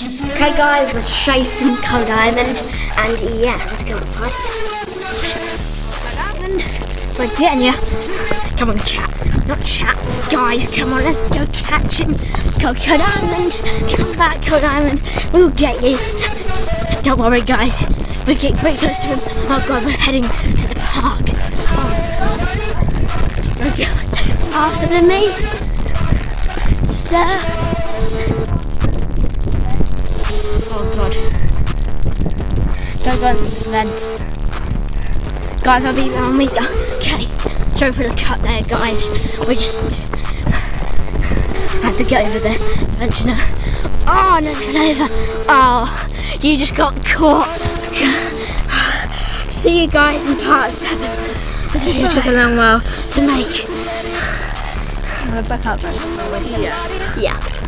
Okay guys, we're chasing Code Diamond and yeah, let's go outside. We're getting you. Come on chat, not chat. Guys, come on, let's go catch him. Go Code Island, come back Code Diamond. we'll get you. Don't worry guys, we're getting very close to him. Oh god, we're heading to the park. Oh. We're going faster than me. Sir. Go the vents. Guys, I'll be I'll meet you. Okay. Sorry for the cut there, guys. We just had to get over the vent, you know. Oh, no, fell over. Oh, you just got caught. See you guys in part seven. This video took a long while to make. I'm back up then. Yeah.